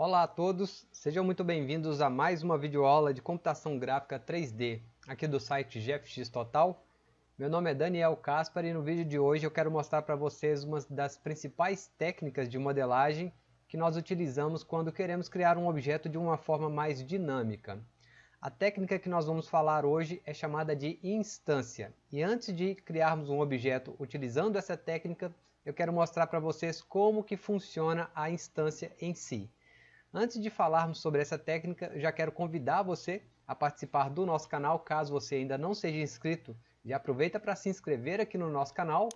Olá a todos, sejam muito bem-vindos a mais uma videoaula de computação gráfica 3D aqui do site GFX Total. Meu nome é Daniel Caspar e no vídeo de hoje eu quero mostrar para vocês uma das principais técnicas de modelagem que nós utilizamos quando queremos criar um objeto de uma forma mais dinâmica. A técnica que nós vamos falar hoje é chamada de instância. E antes de criarmos um objeto utilizando essa técnica, eu quero mostrar para vocês como que funciona a instância em si. Antes de falarmos sobre essa técnica, já quero convidar você a participar do nosso canal, caso você ainda não seja inscrito. Já aproveita para se inscrever aqui no nosso canal,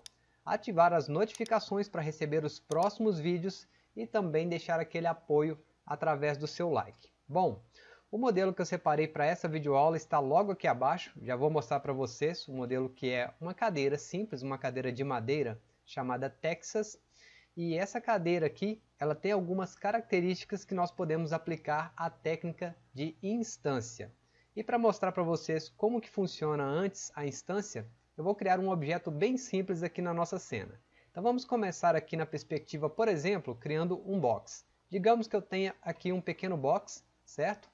ativar as notificações para receber os próximos vídeos e também deixar aquele apoio através do seu like. Bom, o modelo que eu separei para essa videoaula está logo aqui abaixo, já vou mostrar para vocês o modelo que é uma cadeira simples, uma cadeira de madeira chamada Texas, e essa cadeira aqui, ela tem algumas características que nós podemos aplicar à técnica de instância. E para mostrar para vocês como que funciona antes a instância, eu vou criar um objeto bem simples aqui na nossa cena. Então vamos começar aqui na perspectiva, por exemplo, criando um box. Digamos que eu tenha aqui um pequeno box, certo?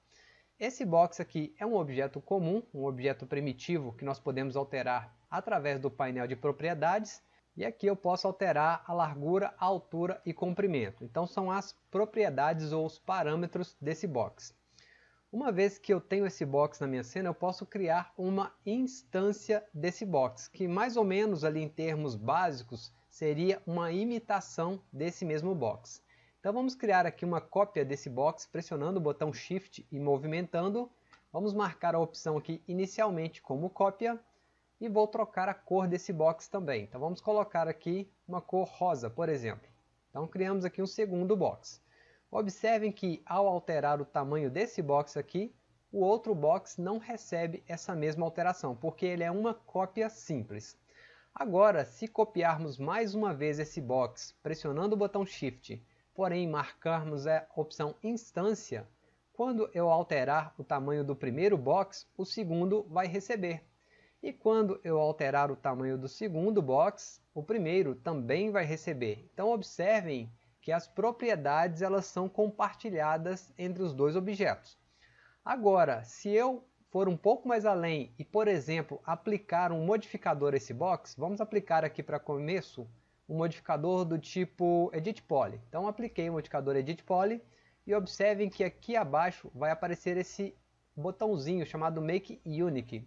Esse box aqui é um objeto comum, um objeto primitivo que nós podemos alterar através do painel de propriedades e aqui eu posso alterar a largura, a altura e comprimento. Então são as propriedades ou os parâmetros desse box. Uma vez que eu tenho esse box na minha cena, eu posso criar uma instância desse box, que mais ou menos ali em termos básicos seria uma imitação desse mesmo box. Então vamos criar aqui uma cópia desse box pressionando o botão Shift e movimentando. Vamos marcar a opção aqui inicialmente como cópia e vou trocar a cor desse box também. Então vamos colocar aqui uma cor rosa, por exemplo. Então criamos aqui um segundo box. Observem que ao alterar o tamanho desse box aqui, o outro box não recebe essa mesma alteração, porque ele é uma cópia simples. Agora, se copiarmos mais uma vez esse box, pressionando o botão Shift, porém marcarmos a opção Instância, quando eu alterar o tamanho do primeiro box, o segundo vai receber. E quando eu alterar o tamanho do segundo box, o primeiro também vai receber. Então observem que as propriedades elas são compartilhadas entre os dois objetos. Agora, se eu for um pouco mais além e, por exemplo, aplicar um modificador a esse box, vamos aplicar aqui para começo um modificador do tipo Edit Poly. Então apliquei o modificador Edit Poly e observem que aqui abaixo vai aparecer esse botãozinho chamado Make Unique.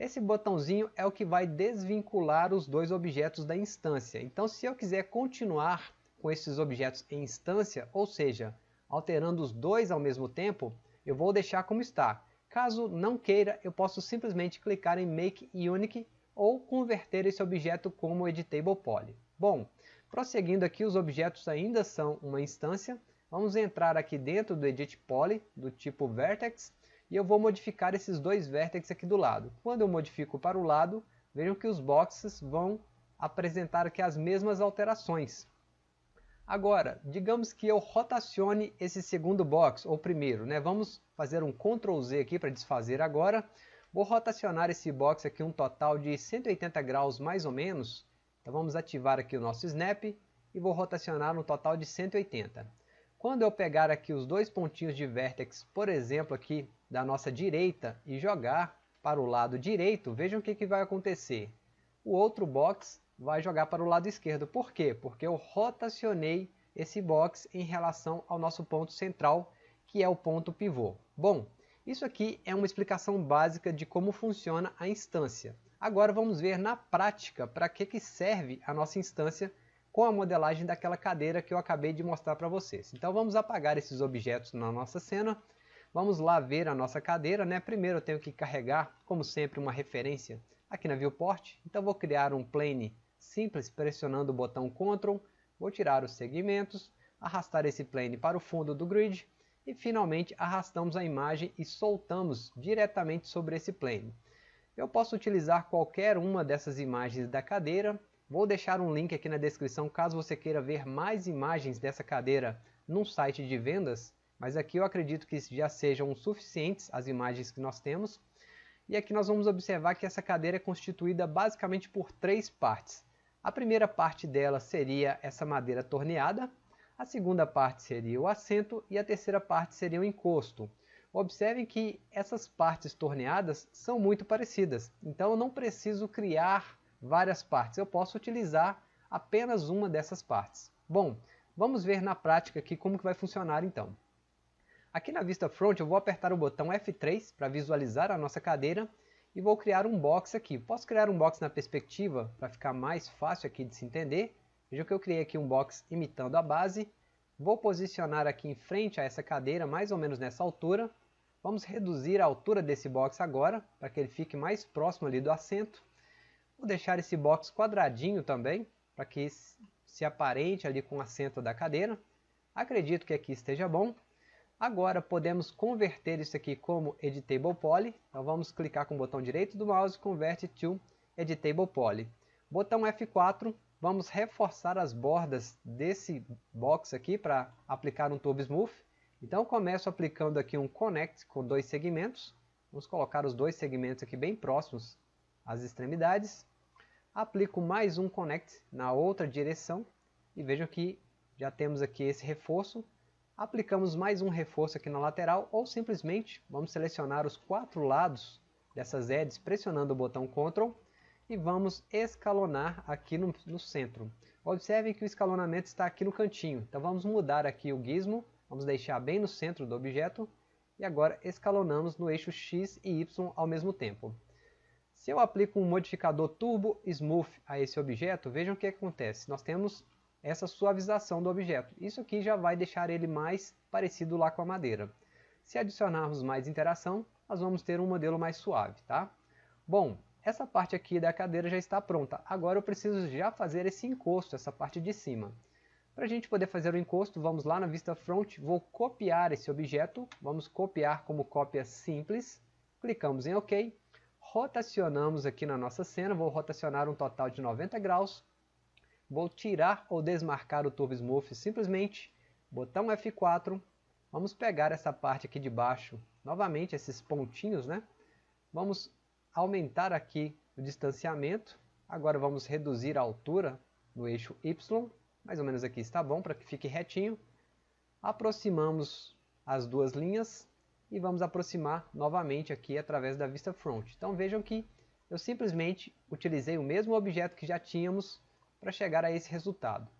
Esse botãozinho é o que vai desvincular os dois objetos da instância. Então se eu quiser continuar com esses objetos em instância, ou seja, alterando os dois ao mesmo tempo, eu vou deixar como está. Caso não queira, eu posso simplesmente clicar em Make Unique ou converter esse objeto como Editable Poly. Bom, prosseguindo aqui, os objetos ainda são uma instância. Vamos entrar aqui dentro do Edit Poly, do tipo Vertex, e eu vou modificar esses dois vértices aqui do lado. Quando eu modifico para o lado, vejam que os boxes vão apresentar aqui as mesmas alterações. Agora, digamos que eu rotacione esse segundo box, ou primeiro, né? vamos fazer um Ctrl Z aqui para desfazer agora. Vou rotacionar esse box aqui um total de 180 graus mais ou menos. Então vamos ativar aqui o nosso Snap e vou rotacionar um total de 180. Quando eu pegar aqui os dois pontinhos de vértex, por exemplo aqui da nossa direita e jogar para o lado direito, vejam o que, que vai acontecer. O outro box vai jogar para o lado esquerdo. Por quê? Porque eu rotacionei esse box em relação ao nosso ponto central, que é o ponto pivô. Bom, isso aqui é uma explicação básica de como funciona a instância. Agora vamos ver na prática para que, que serve a nossa instância com a modelagem daquela cadeira que eu acabei de mostrar para vocês. Então vamos apagar esses objetos na nossa cena Vamos lá ver a nossa cadeira, né? Primeiro eu tenho que carregar, como sempre, uma referência aqui na viewport. Então vou criar um plane simples pressionando o botão Ctrl, vou tirar os segmentos, arrastar esse plane para o fundo do grid e finalmente arrastamos a imagem e soltamos diretamente sobre esse plane. Eu posso utilizar qualquer uma dessas imagens da cadeira, vou deixar um link aqui na descrição caso você queira ver mais imagens dessa cadeira num site de vendas mas aqui eu acredito que já sejam suficientes as imagens que nós temos. E aqui nós vamos observar que essa cadeira é constituída basicamente por três partes. A primeira parte dela seria essa madeira torneada. A segunda parte seria o assento e a terceira parte seria o encosto. Observem que essas partes torneadas são muito parecidas, então eu não preciso criar várias partes, eu posso utilizar apenas uma dessas partes. Bom, vamos ver na prática aqui como que vai funcionar então. Aqui na vista front eu vou apertar o botão F3 para visualizar a nossa cadeira e vou criar um box aqui. Posso criar um box na perspectiva para ficar mais fácil aqui de se entender. Veja que eu criei aqui um box imitando a base. Vou posicionar aqui em frente a essa cadeira, mais ou menos nessa altura. Vamos reduzir a altura desse box agora, para que ele fique mais próximo ali do assento. Vou deixar esse box quadradinho também, para que se aparente ali com o assento da cadeira. Acredito que aqui esteja bom. Agora podemos converter isso aqui como Editable Poly. Então vamos clicar com o botão direito do mouse Convert to Editable Poly. Botão F4, vamos reforçar as bordas desse box aqui para aplicar um Turbo Smooth. Então começo aplicando aqui um Connect com dois segmentos. Vamos colocar os dois segmentos aqui bem próximos às extremidades. Aplico mais um Connect na outra direção e vejam que já temos aqui esse reforço aplicamos mais um reforço aqui na lateral ou simplesmente vamos selecionar os quatro lados dessas edges pressionando o botão Ctrl e vamos escalonar aqui no, no centro. Observe que o escalonamento está aqui no cantinho, então vamos mudar aqui o gizmo, vamos deixar bem no centro do objeto e agora escalonamos no eixo X e Y ao mesmo tempo. Se eu aplico um modificador Turbo Smooth a esse objeto, vejam o que acontece. Nós temos essa suavização do objeto. Isso aqui já vai deixar ele mais parecido lá com a madeira. Se adicionarmos mais interação, nós vamos ter um modelo mais suave, tá? Bom, essa parte aqui da cadeira já está pronta. Agora eu preciso já fazer esse encosto, essa parte de cima. Para a gente poder fazer o encosto, vamos lá na vista front, vou copiar esse objeto, vamos copiar como cópia simples, clicamos em OK, rotacionamos aqui na nossa cena, vou rotacionar um total de 90 graus, Vou tirar ou desmarcar o Turbo Smooth simplesmente, botão F4, vamos pegar essa parte aqui de baixo, novamente esses pontinhos, né? Vamos aumentar aqui o distanciamento, agora vamos reduzir a altura no eixo Y, mais ou menos aqui está bom para que fique retinho. Aproximamos as duas linhas e vamos aproximar novamente aqui através da vista front. Então vejam que eu simplesmente utilizei o mesmo objeto que já tínhamos para chegar a esse resultado.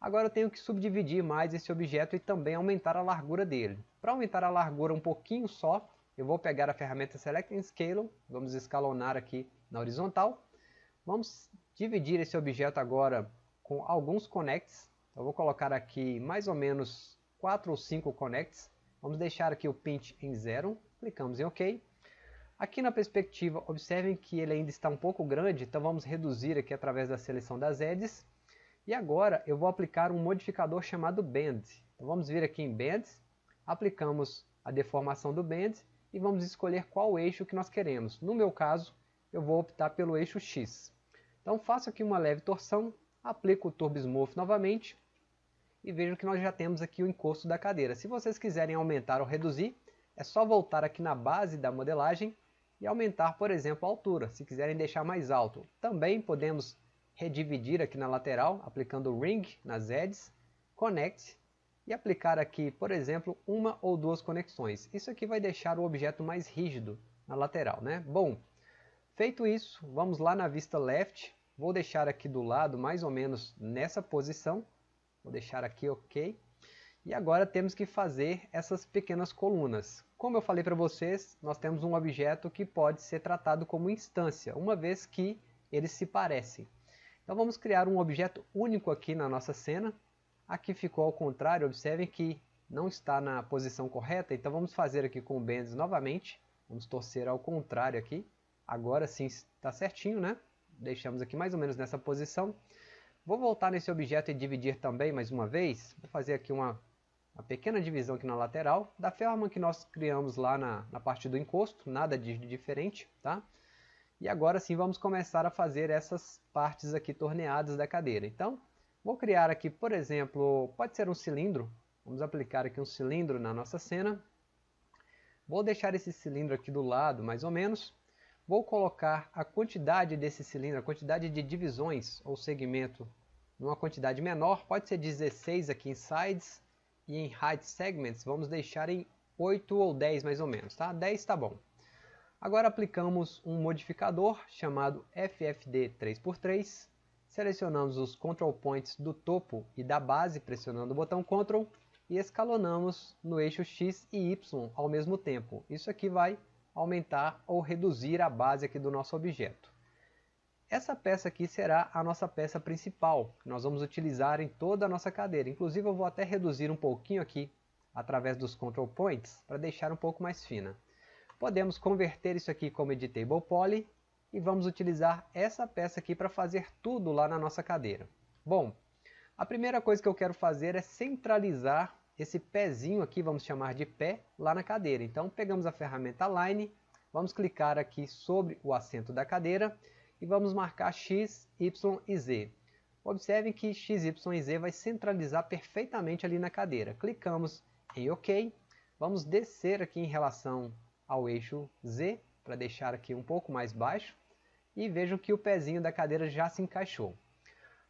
Agora eu tenho que subdividir mais esse objeto e também aumentar a largura dele. Para aumentar a largura um pouquinho só, eu vou pegar a ferramenta Select and Scale, vamos escalonar aqui na horizontal. Vamos dividir esse objeto agora com alguns connects. Eu vou colocar aqui mais ou menos 4 ou 5 connects. Vamos deixar aqui o pinch em zero, clicamos em OK. Aqui na perspectiva, observem que ele ainda está um pouco grande, então vamos reduzir aqui através da seleção das edges. E agora eu vou aplicar um modificador chamado Bend. Então vamos vir aqui em Bend, aplicamos a deformação do Bend e vamos escolher qual eixo que nós queremos. No meu caso, eu vou optar pelo eixo X. Então faço aqui uma leve torção, aplico o Turbo Smooth novamente e vejo que nós já temos aqui o encosto da cadeira. Se vocês quiserem aumentar ou reduzir, é só voltar aqui na base da modelagem e aumentar, por exemplo, a altura, se quiserem deixar mais alto. Também podemos redividir aqui na lateral, aplicando Ring nas edges, Connect, e aplicar aqui, por exemplo, uma ou duas conexões. Isso aqui vai deixar o objeto mais rígido na lateral. Né? Bom, feito isso, vamos lá na vista left, vou deixar aqui do lado mais ou menos nessa posição, vou deixar aqui ok, e agora temos que fazer essas pequenas colunas. Como eu falei para vocês, nós temos um objeto que pode ser tratado como instância, uma vez que eles se parecem. Então vamos criar um objeto único aqui na nossa cena. Aqui ficou ao contrário, observem que não está na posição correta, então vamos fazer aqui com o Bendis novamente. Vamos torcer ao contrário aqui. Agora sim está certinho, né? Deixamos aqui mais ou menos nessa posição. Vou voltar nesse objeto e dividir também mais uma vez. Vou fazer aqui uma uma pequena divisão aqui na lateral, da forma que nós criamos lá na, na parte do encosto, nada de diferente, tá? E agora sim vamos começar a fazer essas partes aqui torneadas da cadeira. Então, vou criar aqui, por exemplo, pode ser um cilindro, vamos aplicar aqui um cilindro na nossa cena. Vou deixar esse cilindro aqui do lado, mais ou menos. Vou colocar a quantidade desse cilindro, a quantidade de divisões ou segmento numa quantidade menor, pode ser 16 aqui em sides e em height segments vamos deixar em 8 ou 10 mais ou menos, tá? 10 está bom. Agora aplicamos um modificador chamado FFD 3x3, selecionamos os control points do topo e da base pressionando o botão Ctrl e escalonamos no eixo X e Y ao mesmo tempo. Isso aqui vai aumentar ou reduzir a base aqui do nosso objeto. Essa peça aqui será a nossa peça principal, que nós vamos utilizar em toda a nossa cadeira. Inclusive eu vou até reduzir um pouquinho aqui, através dos control points, para deixar um pouco mais fina. Podemos converter isso aqui como editable poly, e vamos utilizar essa peça aqui para fazer tudo lá na nossa cadeira. Bom, a primeira coisa que eu quero fazer é centralizar esse pezinho aqui, vamos chamar de pé, lá na cadeira. Então pegamos a ferramenta Line, vamos clicar aqui sobre o assento da cadeira, e vamos marcar X, Y e Z. Observem que X, Y e Z vai centralizar perfeitamente ali na cadeira. Clicamos em OK. Vamos descer aqui em relação ao eixo Z, para deixar aqui um pouco mais baixo. E vejam que o pezinho da cadeira já se encaixou.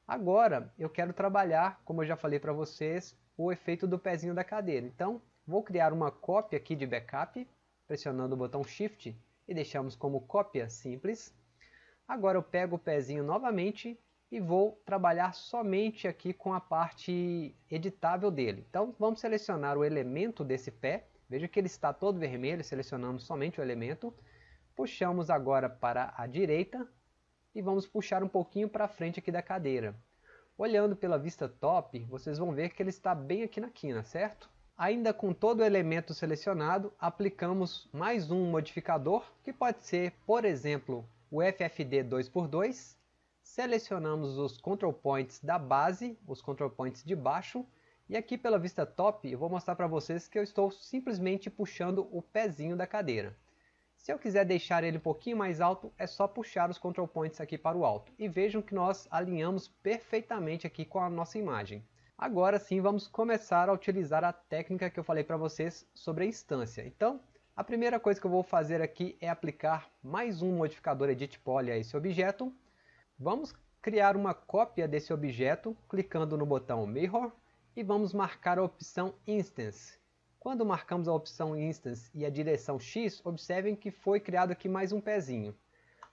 Agora eu quero trabalhar, como eu já falei para vocês, o efeito do pezinho da cadeira. Então vou criar uma cópia aqui de backup, pressionando o botão Shift e deixamos como cópia simples. Agora eu pego o pezinho novamente e vou trabalhar somente aqui com a parte editável dele. Então vamos selecionar o elemento desse pé. Veja que ele está todo vermelho, selecionamos somente o elemento. Puxamos agora para a direita e vamos puxar um pouquinho para frente aqui da cadeira. Olhando pela vista top, vocês vão ver que ele está bem aqui na quina, certo? Ainda com todo o elemento selecionado, aplicamos mais um modificador, que pode ser, por exemplo, o FFD 2x2, selecionamos os control points da base, os control points de baixo, e aqui pela vista top eu vou mostrar para vocês que eu estou simplesmente puxando o pezinho da cadeira. Se eu quiser deixar ele um pouquinho mais alto, é só puxar os control points aqui para o alto. E vejam que nós alinhamos perfeitamente aqui com a nossa imagem. Agora sim vamos começar a utilizar a técnica que eu falei para vocês sobre a instância. Então, a primeira coisa que eu vou fazer aqui é aplicar mais um modificador Edit Poly a esse objeto. Vamos criar uma cópia desse objeto clicando no botão Mirror e vamos marcar a opção Instance. Quando marcamos a opção Instance e a direção X, observem que foi criado aqui mais um pezinho.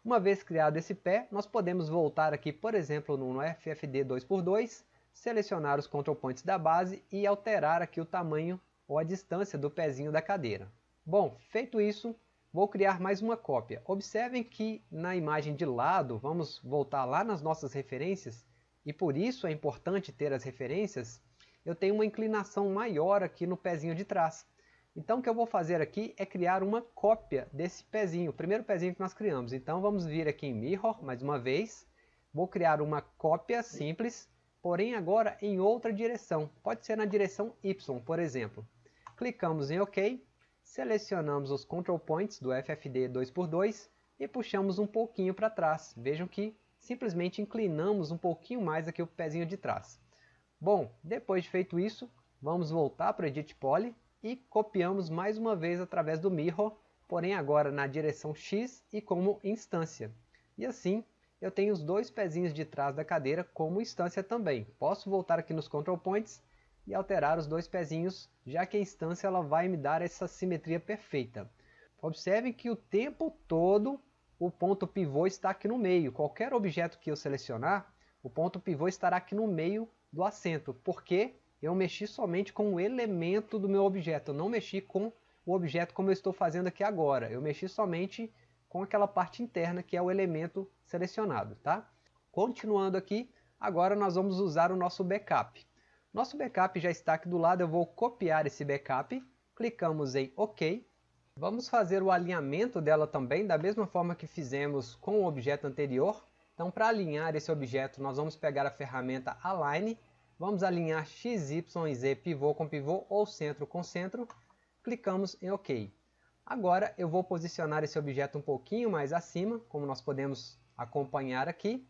Uma vez criado esse pé, nós podemos voltar aqui, por exemplo, no FFD 2x2, selecionar os control points da base e alterar aqui o tamanho ou a distância do pezinho da cadeira. Bom, feito isso, vou criar mais uma cópia. Observem que na imagem de lado, vamos voltar lá nas nossas referências, e por isso é importante ter as referências, eu tenho uma inclinação maior aqui no pezinho de trás. Então o que eu vou fazer aqui é criar uma cópia desse pezinho, o primeiro pezinho que nós criamos. Então vamos vir aqui em Mirror, mais uma vez, vou criar uma cópia simples, porém agora em outra direção. Pode ser na direção Y, por exemplo. Clicamos em OK, selecionamos os control points do FFD 2x2 e puxamos um pouquinho para trás. Vejam que simplesmente inclinamos um pouquinho mais aqui o pezinho de trás. Bom, depois de feito isso, vamos voltar para o Edit Poly e copiamos mais uma vez através do Mirror, porém agora na direção X e como instância. E assim, eu tenho os dois pezinhos de trás da cadeira como instância também. Posso voltar aqui nos Control Points e alterar os dois pezinhos, já que a instância ela vai me dar essa simetria perfeita. Observem que o tempo todo o ponto pivô está aqui no meio. Qualquer objeto que eu selecionar, o ponto pivô estará aqui no meio do assento, porque eu mexi somente com o elemento do meu objeto, eu não mexi com o objeto como eu estou fazendo aqui agora. Eu mexi somente com aquela parte interna que é o elemento selecionado. Tá? Continuando aqui, agora nós vamos usar o nosso backup. Nosso backup já está aqui do lado, eu vou copiar esse backup, clicamos em OK. Vamos fazer o alinhamento dela também, da mesma forma que fizemos com o objeto anterior. Então, para alinhar esse objeto, nós vamos pegar a ferramenta Align, vamos alinhar X, Y e Z pivô com pivô ou centro com centro, clicamos em OK. Agora eu vou posicionar esse objeto um pouquinho mais acima, como nós podemos acompanhar aqui.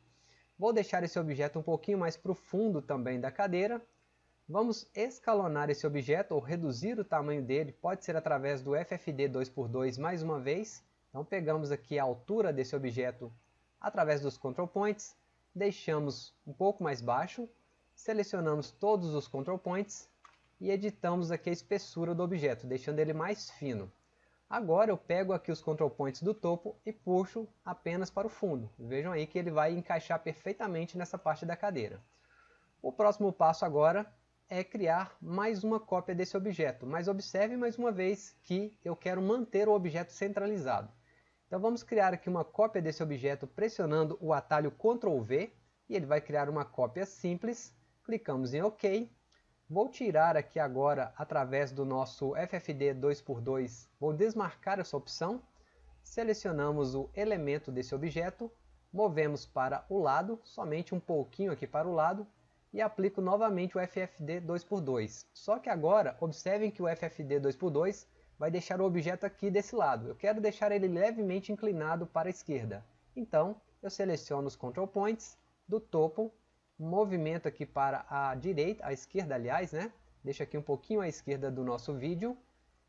Vou deixar esse objeto um pouquinho mais para o fundo também da cadeira Vamos escalonar esse objeto ou reduzir o tamanho dele, pode ser através do FFD 2x2 mais uma vez. Então pegamos aqui a altura desse objeto através dos control points, deixamos um pouco mais baixo, selecionamos todos os control points e editamos aqui a espessura do objeto, deixando ele mais fino. Agora eu pego aqui os control points do topo e puxo apenas para o fundo. Vejam aí que ele vai encaixar perfeitamente nessa parte da cadeira. O próximo passo agora é criar mais uma cópia desse objeto, mas observe mais uma vez que eu quero manter o objeto centralizado. Então vamos criar aqui uma cópia desse objeto pressionando o atalho Ctrl V e ele vai criar uma cópia simples. Clicamos em OK Vou tirar aqui agora, através do nosso FFD 2x2, vou desmarcar essa opção, selecionamos o elemento desse objeto, movemos para o lado, somente um pouquinho aqui para o lado, e aplico novamente o FFD 2x2. Só que agora, observem que o FFD 2x2 vai deixar o objeto aqui desse lado. Eu quero deixar ele levemente inclinado para a esquerda. Então, eu seleciono os control points do topo movimento aqui para a direita, a esquerda aliás, né? Deixa aqui um pouquinho à esquerda do nosso vídeo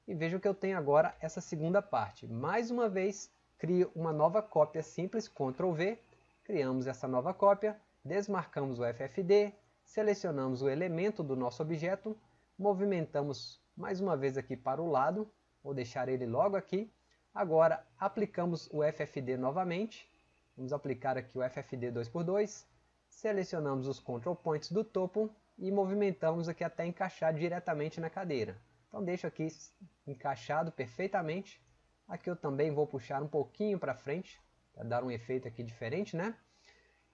e veja que eu tenho agora essa segunda parte. Mais uma vez, crio uma nova cópia simples, Ctrl V, criamos essa nova cópia, desmarcamos o FFD, selecionamos o elemento do nosso objeto, movimentamos mais uma vez aqui para o lado, vou deixar ele logo aqui. Agora aplicamos o FFD novamente, vamos aplicar aqui o FFD 2x2, selecionamos os control points do topo e movimentamos aqui até encaixar diretamente na cadeira. Então deixo aqui encaixado perfeitamente. Aqui eu também vou puxar um pouquinho para frente, para dar um efeito aqui diferente, né?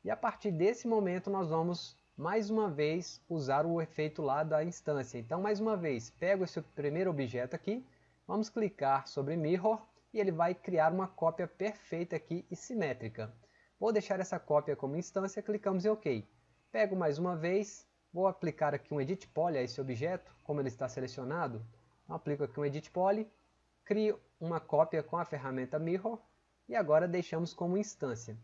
E a partir desse momento nós vamos mais uma vez usar o efeito lá da instância. Então mais uma vez, pego esse primeiro objeto aqui, vamos clicar sobre Mirror e ele vai criar uma cópia perfeita aqui e simétrica. Vou deixar essa cópia como instância, clicamos em OK. Pego mais uma vez, vou aplicar aqui um Edit Poly a esse objeto, como ele está selecionado. Então, aplico aqui um Edit Poly, crio uma cópia com a ferramenta Mirror e agora deixamos como instância.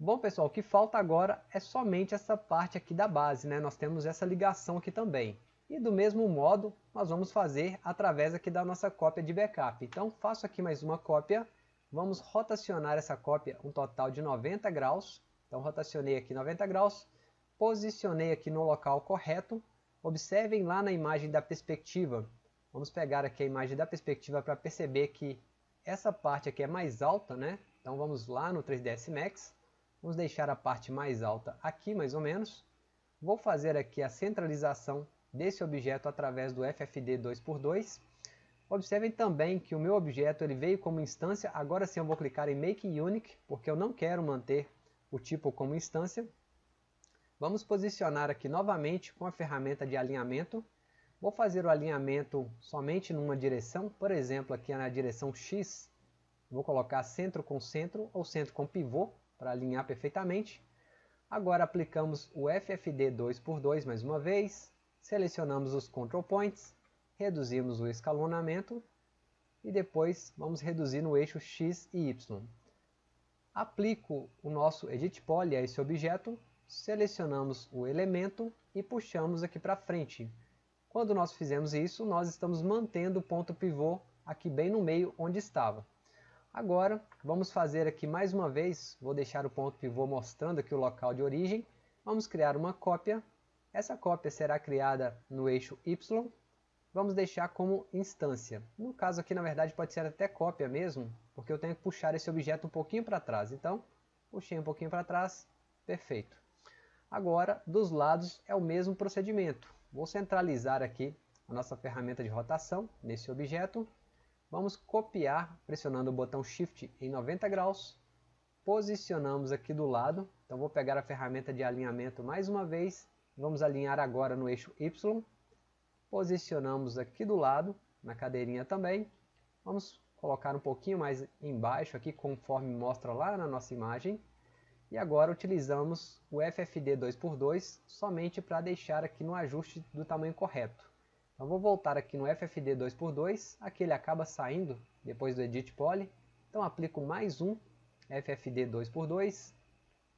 Bom pessoal, o que falta agora é somente essa parte aqui da base, né? nós temos essa ligação aqui também. E do mesmo modo, nós vamos fazer através aqui da nossa cópia de backup. Então faço aqui mais uma cópia Vamos rotacionar essa cópia um total de 90 graus. Então rotacionei aqui 90 graus, posicionei aqui no local correto. Observem lá na imagem da perspectiva. Vamos pegar aqui a imagem da perspectiva para perceber que essa parte aqui é mais alta, né? Então vamos lá no 3ds Max. Vamos deixar a parte mais alta aqui, mais ou menos. Vou fazer aqui a centralização desse objeto através do FFD 2x2. Observem também que o meu objeto ele veio como instância, agora sim eu vou clicar em Make Unique, porque eu não quero manter o tipo como instância. Vamos posicionar aqui novamente com a ferramenta de alinhamento. Vou fazer o alinhamento somente numa direção, por exemplo aqui na direção X. Vou colocar centro com centro ou centro com pivô para alinhar perfeitamente. Agora aplicamos o FFD 2x2 mais uma vez, selecionamos os Control Points, reduzimos o escalonamento e depois vamos reduzir no eixo X e Y. Aplico o nosso Edit Poly a esse objeto, selecionamos o elemento e puxamos aqui para frente. Quando nós fizemos isso, nós estamos mantendo o ponto pivô aqui bem no meio onde estava. Agora, vamos fazer aqui mais uma vez, vou deixar o ponto pivô mostrando aqui o local de origem. Vamos criar uma cópia. Essa cópia será criada no eixo Y vamos deixar como instância. No caso aqui, na verdade, pode ser até cópia mesmo, porque eu tenho que puxar esse objeto um pouquinho para trás. Então, puxei um pouquinho para trás, perfeito. Agora, dos lados é o mesmo procedimento. Vou centralizar aqui a nossa ferramenta de rotação nesse objeto. Vamos copiar pressionando o botão Shift em 90 graus. Posicionamos aqui do lado. Então vou pegar a ferramenta de alinhamento mais uma vez. Vamos alinhar agora no eixo Y Posicionamos aqui do lado, na cadeirinha também. Vamos colocar um pouquinho mais embaixo aqui, conforme mostra lá na nossa imagem. E agora utilizamos o FFD 2x2 somente para deixar aqui no ajuste do tamanho correto. Então vou voltar aqui no FFD 2x2, aqui ele acaba saindo depois do Edit Poly. Então aplico mais um FFD 2x2,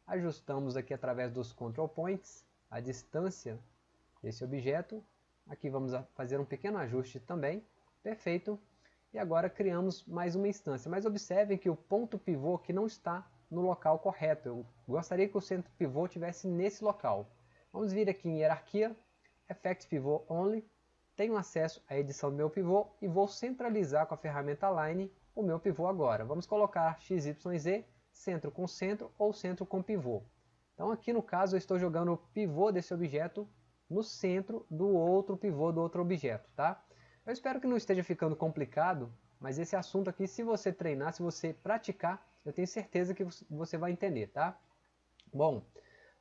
ajustamos aqui através dos Control Points a distância desse objeto Aqui vamos fazer um pequeno ajuste também. Perfeito. E agora criamos mais uma instância. Mas observem que o ponto pivô aqui não está no local correto. Eu gostaria que o centro pivô tivesse nesse local. Vamos vir aqui em hierarquia, Effects Pivot Only, tenho acesso à edição do meu pivô e vou centralizar com a ferramenta Line o meu pivô agora. Vamos colocar XYZ, centro com centro ou centro com pivô. Então aqui no caso eu estou jogando o pivô desse objeto no centro do outro pivô do outro objeto, tá? Eu espero que não esteja ficando complicado, mas esse assunto aqui, se você treinar, se você praticar, eu tenho certeza que você vai entender, tá? Bom,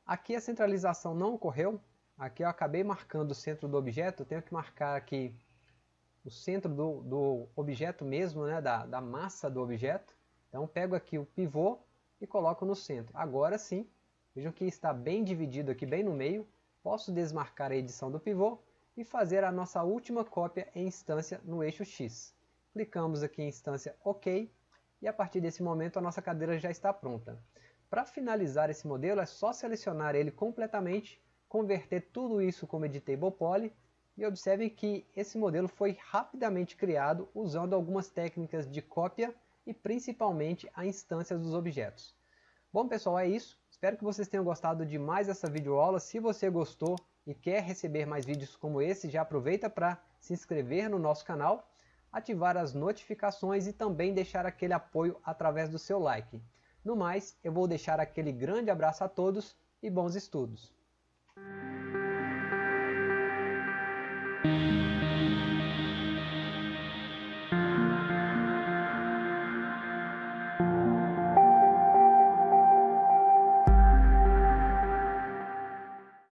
aqui a centralização não ocorreu, aqui eu acabei marcando o centro do objeto, eu tenho que marcar aqui o centro do, do objeto mesmo, né, da, da massa do objeto. Então pego aqui o pivô e coloco no centro. Agora sim, vejam que está bem dividido aqui, bem no meio. Posso desmarcar a edição do pivô e fazer a nossa última cópia em instância no eixo X. Clicamos aqui em instância OK e a partir desse momento a nossa cadeira já está pronta. Para finalizar esse modelo é só selecionar ele completamente, converter tudo isso como Editable Poly e observem que esse modelo foi rapidamente criado usando algumas técnicas de cópia e principalmente a instância dos objetos. Bom pessoal, é isso. Espero que vocês tenham gostado de mais essa videoaula. Se você gostou e quer receber mais vídeos como esse, já aproveita para se inscrever no nosso canal, ativar as notificações e também deixar aquele apoio através do seu like. No mais, eu vou deixar aquele grande abraço a todos e bons estudos! Música